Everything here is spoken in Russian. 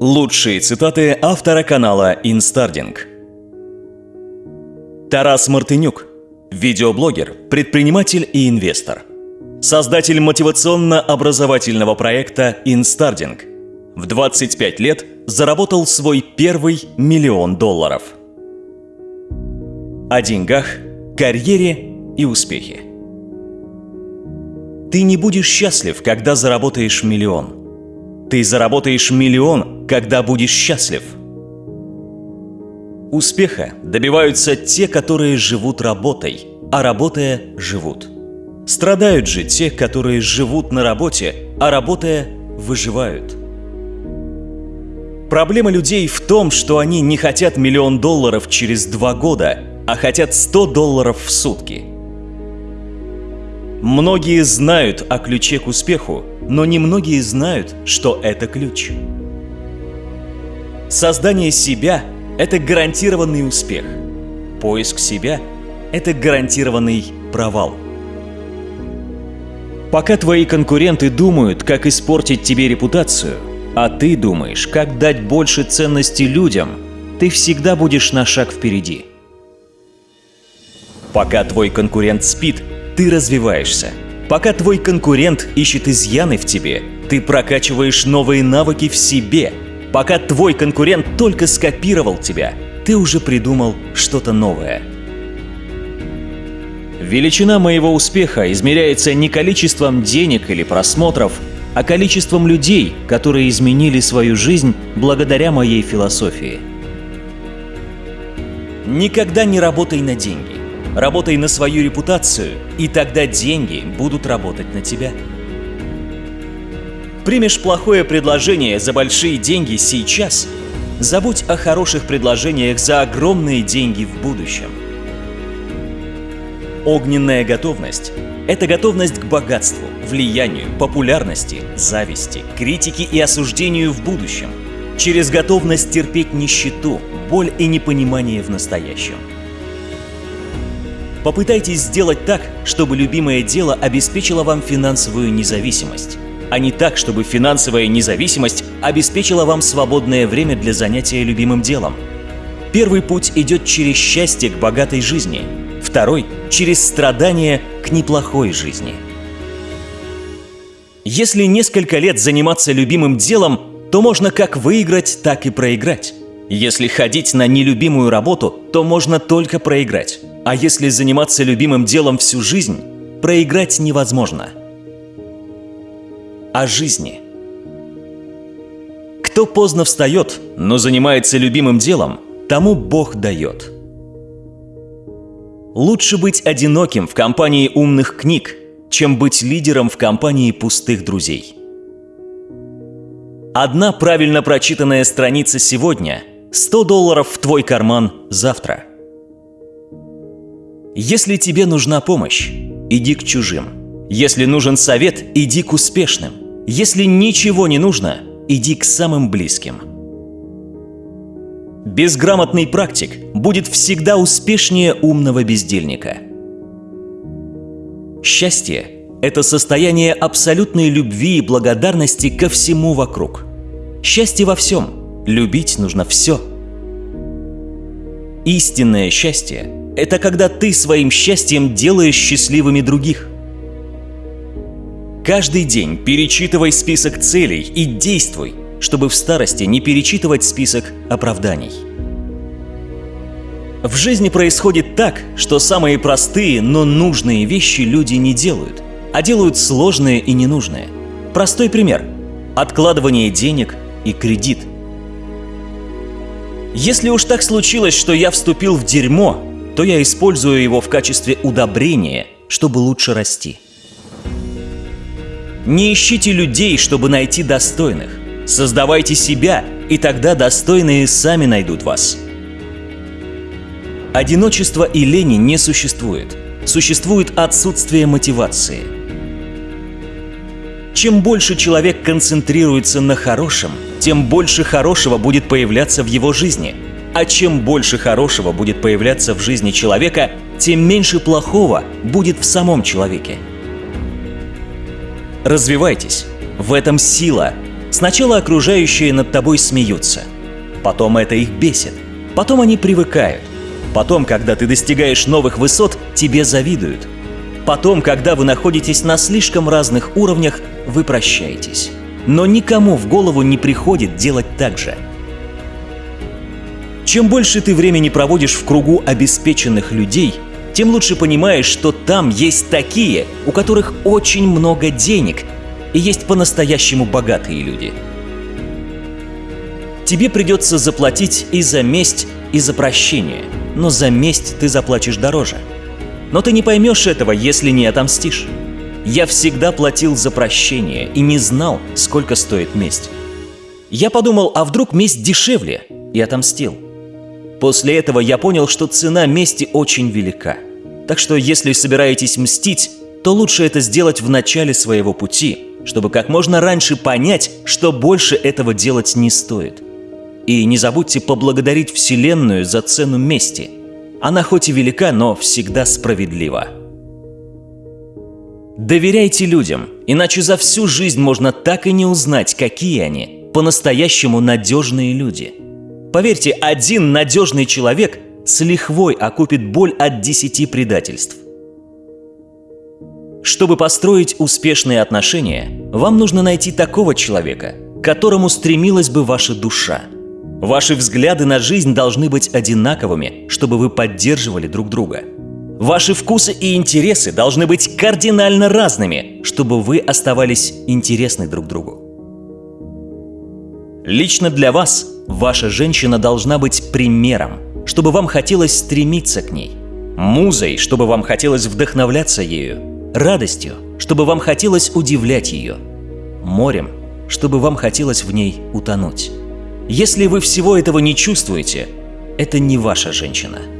Лучшие цитаты автора канала Инстардинг. Тарас Мартынюк. Видеоблогер, предприниматель и инвестор. Создатель мотивационно-образовательного проекта Инстардинг. В 25 лет заработал свой первый миллион долларов. О деньгах, карьере и успехе. Ты не будешь счастлив, когда заработаешь миллион. Ты заработаешь миллион, когда будешь счастлив. Успеха добиваются те, которые живут работой, а работая живут. Страдают же те, которые живут на работе, а работая выживают. Проблема людей в том, что они не хотят миллион долларов через два года, а хотят 100 долларов в сутки – Многие знают о ключе к успеху, но немногие знают, что это ключ. Создание себя – это гарантированный успех. Поиск себя – это гарантированный провал. Пока твои конкуренты думают, как испортить тебе репутацию, а ты думаешь, как дать больше ценности людям, ты всегда будешь на шаг впереди. Пока твой конкурент спит – ты развиваешься. Пока твой конкурент ищет изъяны в тебе, ты прокачиваешь новые навыки в себе. Пока твой конкурент только скопировал тебя, ты уже придумал что-то новое. Величина моего успеха измеряется не количеством денег или просмотров, а количеством людей, которые изменили свою жизнь благодаря моей философии. Никогда не работай на деньги. Работай на свою репутацию, и тогда деньги будут работать на тебя. Примешь плохое предложение за большие деньги сейчас, забудь о хороших предложениях за огромные деньги в будущем. Огненная готовность – это готовность к богатству, влиянию, популярности, зависти, критике и осуждению в будущем. Через готовность терпеть нищету, боль и непонимание в настоящем – Попытайтесь сделать так, чтобы любимое дело обеспечило вам финансовую независимость, а не так, чтобы финансовая независимость обеспечила вам свободное время для занятия любимым делом. Первый путь идет через счастье к богатой жизни, второй – через страдания к неплохой жизни. Если несколько лет заниматься любимым делом, то можно как выиграть, так и проиграть. Если ходить на нелюбимую работу, то можно только проиграть. А если заниматься любимым делом всю жизнь, проиграть невозможно. О жизни. Кто поздно встает, но занимается любимым делом, тому Бог дает. Лучше быть одиноким в компании умных книг, чем быть лидером в компании пустых друзей. Одна правильно прочитанная страница сегодня – 100 долларов в твой карман завтра – если тебе нужна помощь, иди к чужим. Если нужен совет, иди к успешным. Если ничего не нужно, иди к самым близким. Безграмотный практик будет всегда успешнее умного бездельника. Счастье – это состояние абсолютной любви и благодарности ко всему вокруг. Счастье во всем. Любить нужно все. Истинное счастье это когда ты своим счастьем делаешь счастливыми других. Каждый день перечитывай список целей и действуй, чтобы в старости не перечитывать список оправданий. В жизни происходит так, что самые простые, но нужные вещи люди не делают, а делают сложные и ненужные. Простой пример – откладывание денег и кредит. Если уж так случилось, что я вступил в дерьмо, то я использую его в качестве удобрения, чтобы лучше расти. Не ищите людей, чтобы найти достойных. Создавайте себя, и тогда достойные сами найдут вас. Одиночество и лени не существует. Существует отсутствие мотивации. Чем больше человек концентрируется на хорошем, тем больше хорошего будет появляться в его жизни – а чем больше хорошего будет появляться в жизни человека, тем меньше плохого будет в самом человеке. Развивайтесь. В этом сила. Сначала окружающие над тобой смеются, потом это их бесит, потом они привыкают, потом, когда ты достигаешь новых высот, тебе завидуют, потом, когда вы находитесь на слишком разных уровнях, вы прощаетесь. Но никому в голову не приходит делать так же. Чем больше ты времени проводишь в кругу обеспеченных людей, тем лучше понимаешь, что там есть такие, у которых очень много денег, и есть по-настоящему богатые люди. Тебе придется заплатить и за месть, и за прощение, но за месть ты заплатишь дороже. Но ты не поймешь этого, если не отомстишь. Я всегда платил за прощение и не знал, сколько стоит месть. Я подумал, а вдруг месть дешевле, и отомстил. После этого я понял, что цена мести очень велика. Так что если собираетесь мстить, то лучше это сделать в начале своего пути, чтобы как можно раньше понять, что больше этого делать не стоит. И не забудьте поблагодарить Вселенную за цену мести. Она хоть и велика, но всегда справедлива. Доверяйте людям, иначе за всю жизнь можно так и не узнать, какие они, по-настоящему надежные люди. Поверьте, один надежный человек с лихвой окупит боль от десяти предательств. Чтобы построить успешные отношения, вам нужно найти такого человека, к которому стремилась бы ваша душа. Ваши взгляды на жизнь должны быть одинаковыми, чтобы вы поддерживали друг друга – Ваши вкусы и интересы должны быть кардинально разными, чтобы вы оставались интересны друг другу. Лично для вас ваша женщина должна быть примером, чтобы вам хотелось стремиться к ней, музой, чтобы вам хотелось вдохновляться ею, радостью, чтобы вам хотелось удивлять ее, морем, чтобы вам хотелось в ней утонуть. Если вы всего этого не чувствуете, это не ваша женщина –